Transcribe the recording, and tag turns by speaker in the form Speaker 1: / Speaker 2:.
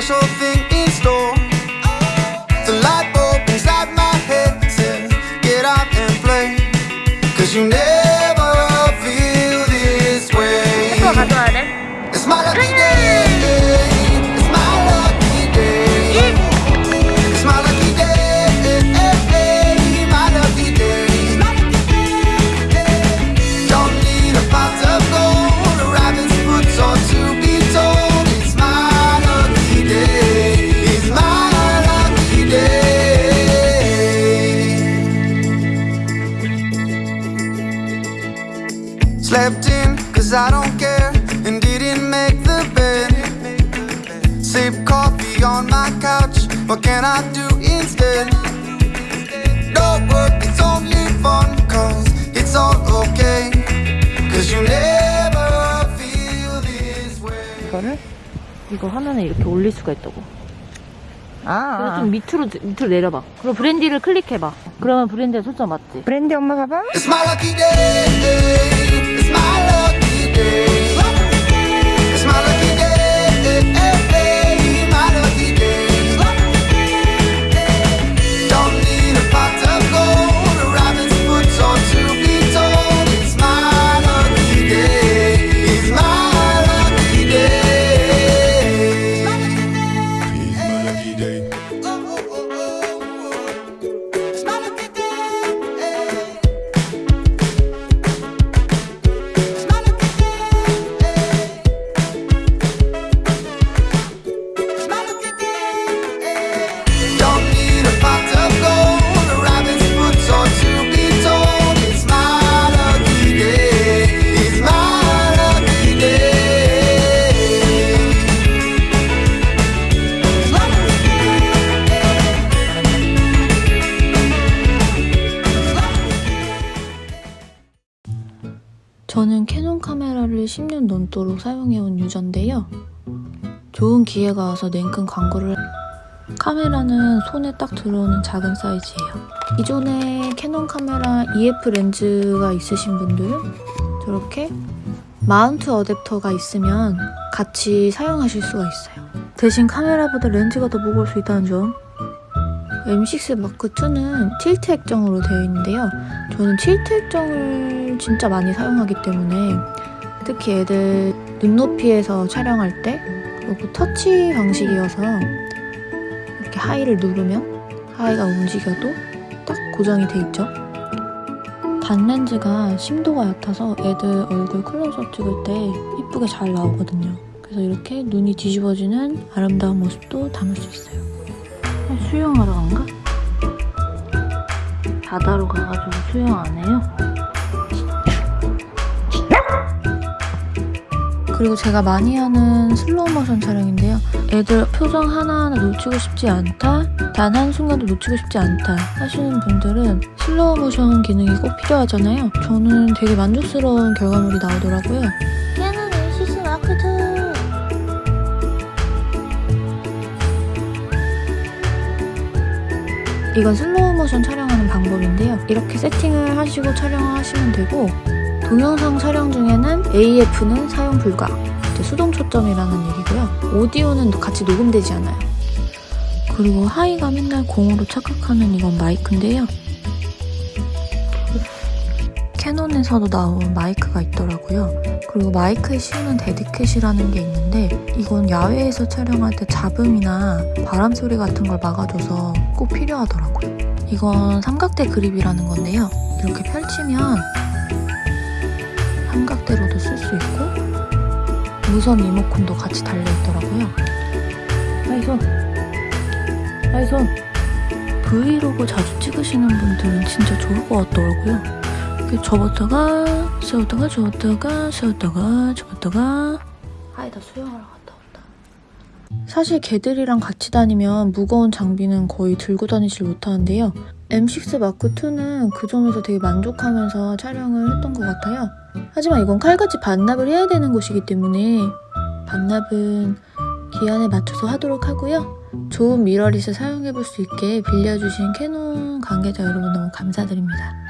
Speaker 1: special
Speaker 2: thing in store. The light bulb
Speaker 1: inside my head says, get out and play. Cause you never feel this way. It's my lucky day. Slept in, cause I don't care, and didn't make the bed. Sip coffee on my couch, what can I do instead? No work, it's only fun, cause it's all okay. Cause you never feel this way.
Speaker 2: 이거를 이거 화면에 이렇게 올릴 수가 있다고.
Speaker 3: 아,
Speaker 2: 그래서 좀 밑으로 밑으로 내려봐. 그리고 브랜디를 클릭해봐. 그러면 브랜디에 초점 맞지?
Speaker 3: 브랜디 엄마 봐봐.
Speaker 1: It's my lucky day. My.
Speaker 4: 저는 캐논 카메라를 10년 넘도록 사용해온 유저인데요. 좋은 기회가 와서 냉큼 광고를 카메라는 손에 딱 들어오는 작은 사이즈예요. 기존에 캐논 카메라 EF 렌즈가 있으신 분들은 저렇게 마운트 어댑터가 있으면 같이 사용하실 수가 있어요. 대신 카메라보다 렌즈가 더 무거울 수 있다는 점. M6 마크2는 tilt 액정으로 되어 있는데요. 저는 틸트 액정을 진짜 많이 사용하기 때문에 특히 애들 눈높이에서 촬영할 때 그리고 터치 방식이어서 이렇게 하이를 누르면 하이가 움직여도 딱 고정이 돼 있죠. 단렌즈가 심도가 얕아서 애들 얼굴 클로즈업 찍을 때 이쁘게 잘 나오거든요. 그래서 이렇게 눈이 뒤집어지는 아름다운 모습도 담을 수 있어요. 수영하러 간가? 바다로 가가지고 수영 안 해요? 그리고 제가 많이 하는 슬로우 모션 촬영인데요. 애들 표정 하나하나 놓치고 싶지 않다, 단 한순간도 놓치고 싶지 않다 하시는 분들은 슬로우 모션 기능이 꼭 필요하잖아요. 저는 되게 만족스러운 결과물이 나오더라고요. 이건 슬로우 모션 촬영하는 방법인데요. 이렇게 세팅을 하시고 촬영을 하시면 되고 동영상 촬영 중에는 AF는 사용 불가 수동 초점이라는 얘기고요. 오디오는 같이 녹음되지 않아요. 그리고 하이가 맨날 공으로 착각하는 이건 마이크인데요. 캐논에서도 나온 마이크가 있더라고요. 그리고 마이크에 씌우는 dead cat이라는 게 있는데 이건 야외에서 촬영할 때 잡음이나 바람 소리 같은 걸 막아줘서 꼭 필요하더라고요. 이건 삼각대 그립이라는 건데요. 이렇게 펼치면 삼각대로도 쓸 수 있고 무선 리모컨도 같이 달려있더라고요. 아이 손! 아이 손! 브이로그 자주 찍으시는 분들은 진짜 좋을 것 같더라고요. 접었다가 세웠다가 접었다가 세웠다가 접었다가 아이다 수영하러 갔다 온다. 사실 개들이랑 같이 다니면 무거운 장비는 거의 들고 다니질 못하는데요. M6 마크2는 그 점에서 되게 만족하면서 촬영을 했던 것 같아요. 하지만 이건 칼같이 반납을 해야 되는 곳이기 때문에 반납은 기한에 맞춰서 하도록 하고요. 좋은 미러릿을 사용해볼 수 있게 빌려주신 캐논 관계자 여러분 너무 감사드립니다.